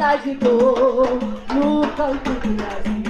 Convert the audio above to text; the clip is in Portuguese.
Dor no canto do Brasil.